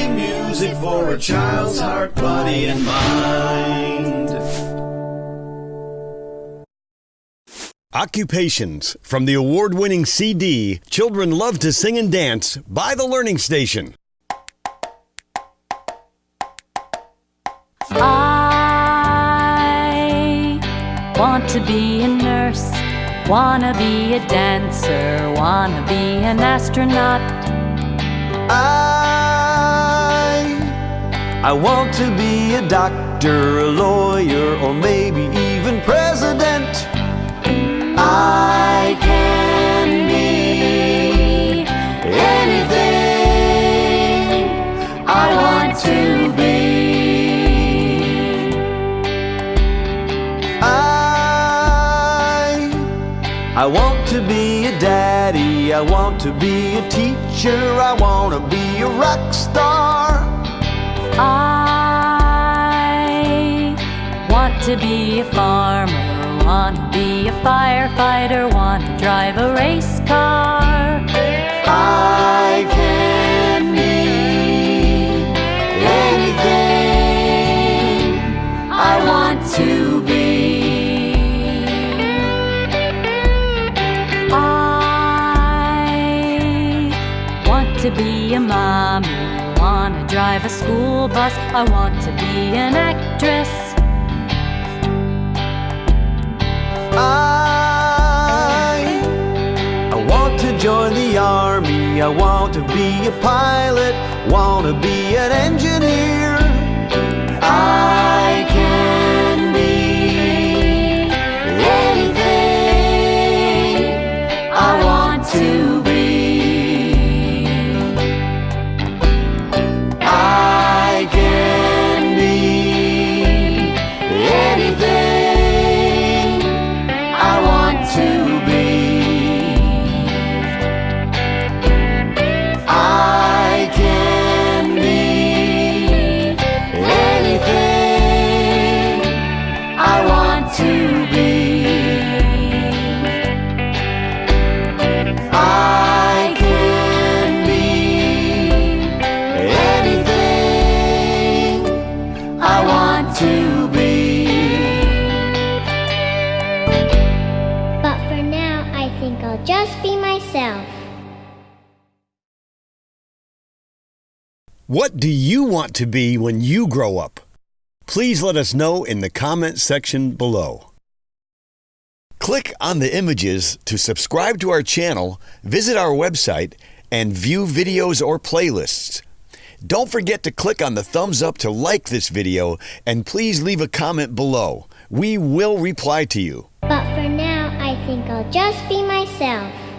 happy music for a child's heart, body, and mind. Occupations from the award winning CD Children Love to Sing and Dance by The Learning Station. I want to be a nurse, wanna be a dancer, wanna be an astronaut. I I want to be a doctor, a lawyer, or maybe even president. I can be anything I want to be. I I want to be a daddy, I want to be a teacher, I want to be a rock star. To be a farmer, want to be a firefighter, want to drive a race car. I can be anything I want to be. I want to be a mommy, want to drive a school bus, I want to be an actress. I want to be a pilot. Want to be an engineer. I can be anything I want to think I'll just be myself. What do you want to be when you grow up? Please let us know in the comment section below. Click on the images to subscribe to our channel, visit our website, and view videos or playlists. Don't forget to click on the thumbs up to like this video and please leave a comment below. We will reply to you. Think I'll just be myself.